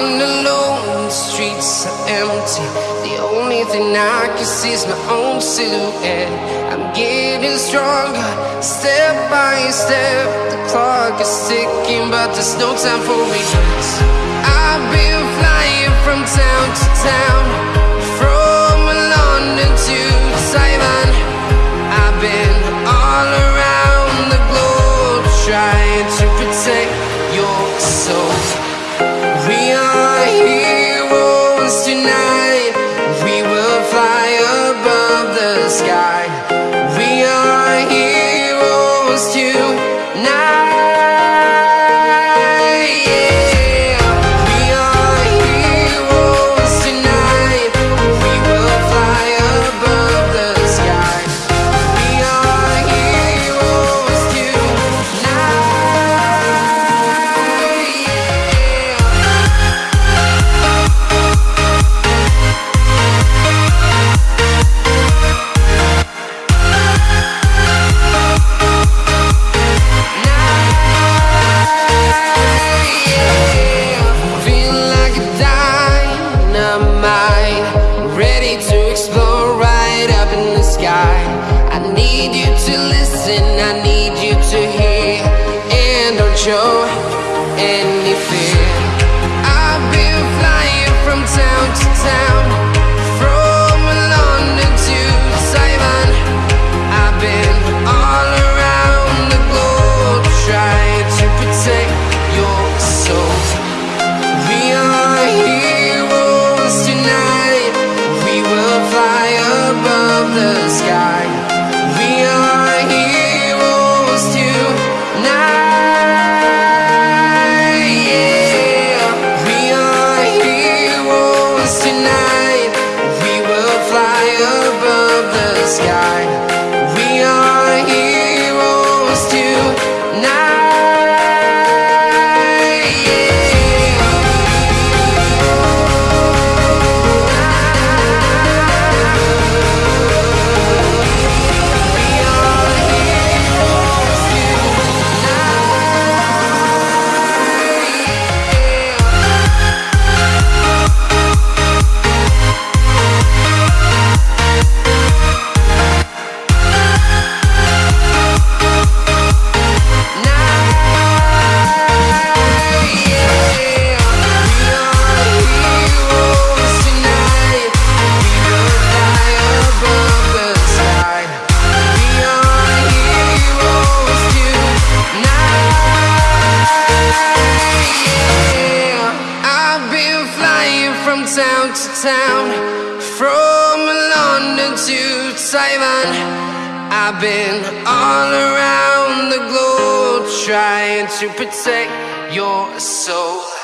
walking alone, the streets are empty. The only thing I can see is my own silhouette. I'm getting stronger, step by step. The clock is ticking, but there's no time for regrets. I've been flying from town to town. Heroes tonight. Need you to listen, I need you to hear, and don't show any fear. From town to town, from London to Taiwan. I've been all around the globe trying to protect your soul.